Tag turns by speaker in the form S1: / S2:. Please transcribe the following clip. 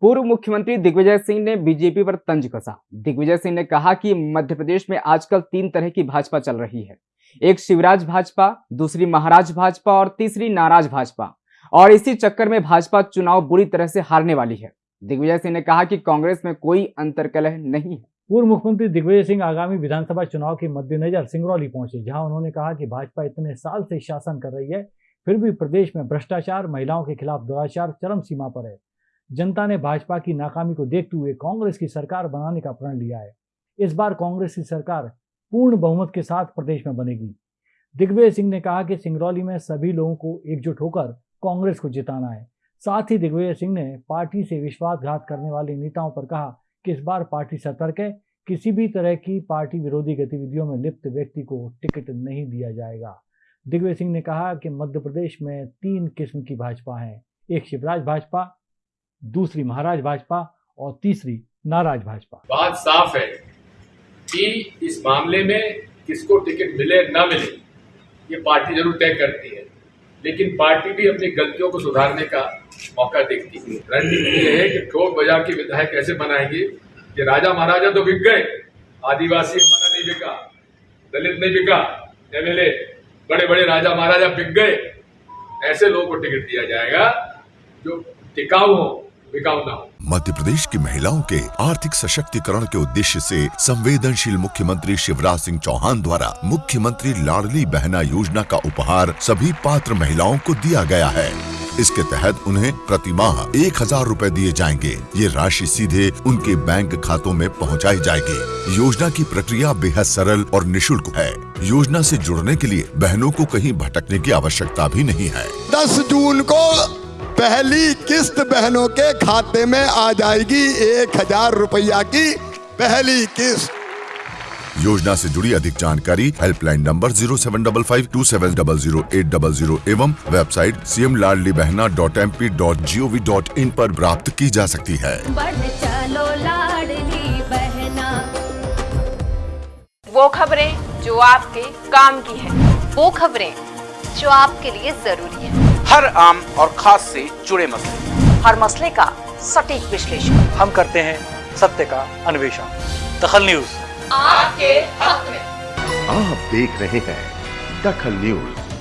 S1: पूर्व मुख्यमंत्री दिग्विजय सिंह ने बीजेपी पर तंज कसा। दिग्विजय सिंह ने कहा कि मध्य प्रदेश में आजकल तीन तरह की भाजपा चल रही है। एक शिवराज भाजपा, दूसरी महाराज भाजपा और तीसरी नाराज़ भाजपा। और इसी चक्कर में भाजपा चुनाव बुरी तरह से हारने वाली है। दिग्विजय सिंह ने कहा कि कांग्रेस में कोई अंतरकलह नहीं है।
S2: पूर्व मुख्यमंत्री दिग्विजय सिंह आगामी विधानसभा चुनाव के मद्देनजर सिंगरौली पहुँचे, जहाँ उन्होंने कहा कि भाजपा इतने साल से शासन कर रही है, फिर भी प्रदेश में भ्रष्टाचार, महिलाओं के खिलाफ दुराचार, चरम सीमा पर है। जनता ने भाजपा की नाकामी को देखते हुए कांग्रेस की सरकार बनाने का प्रण लिया है। इस बार कांग्रेस की सरकार पूर्ण बहुमत के साथ प्रदेश में बनेगी। दिग्विजय सिंह ने कहा कि सिंगरौली में सभी लोगों को एकजुट होकर कांग्रेस को जिताना है। साथ ही दिग्विजय सिंह ने पार्टी से विश्वासघात करने वाले नेताओं पर कहा कि इस बार पार्टी सतर्क है, किसी भी तरह की पार्टी विरोधी गतिविधियों में लिप्त व्यक्ति को टिकट नहीं दिया जाएगा। दिग्विजय सिंह ने कहा कि मध्य प्रदेश में तीन किस्म की भाजपा है, एक शिवराज भाजपा दूसरी महाराज भाजपा और तीसरी नाराज़ भाजपा।
S3: बात साफ़ है कि इस मामले में किसको टिकट मिले, ना मिले, ये पार्टी ज़रूर तय करती है। लेकिन पार्टी भी अपनी गलतियों को सुधारने का मौका देखती है। रणनीति यह है कि ठोक बाज़ार के विधायक कैसे बनाएँगे कि राजा महाराजा तो बिक गए, आदिवासी हमारा नहीं बिका, दलित नहीं बिका एमएलए बड़े बड़े राजा महाराजा बिक गए। ऐसे लोगों को टिकट दिया जाएगा जो टिकाऊ हो बिकाऊ ना हो
S4: मध्य प्रदेश की महिलाओं के आर्थिक सशक्तिकरण के उद्देश्य से संवेदनशील मुख्यमंत्री शिवराज सिंह चौहान द्वारा मुख्यमंत्री लाडली बहना योजना का उपहार सभी पात्र महिलाओं को दिया गया है। इसके तहत उन्हें प्रति माह एक हज़ार रूपए दिए जाएँगे। ये राशि सीधे उनके बैंक खातों में पहुंचाई जाएगी। योजना की प्रक्रिया बेहद सरल और निशुल्क है। योजना से जुड़ने के लिए बहनों को कहीं भटकने की आवश्यकता भी नहीं है।
S5: दस जून को पहली किस्त बहनों के खाते में आ जाएगी एक हज़ार रुपया की पहली किस्त।
S4: योजना से जुड़ी अधिक जानकारी helpline number zero seven double five two seven double zero eight double zero एवं website C M Ladli Behna dot M P dot G O V dot in पर प्राप्त की जा सकती है।
S6: चलो बहना।
S7: वो खबरें जो आपके काम की है
S6: वो खबरें जो आपके लिए ज़रूरी है।
S8: हर आम और खास से जुड़े मसले।
S7: हर मसले का सटीक विश्लेषण।
S2: हम करते हैं सत्य का अन्वेषण। दखल न्यूज़।
S7: आपके हक में।
S9: आप देख रहे हैं दखल न्यूज़।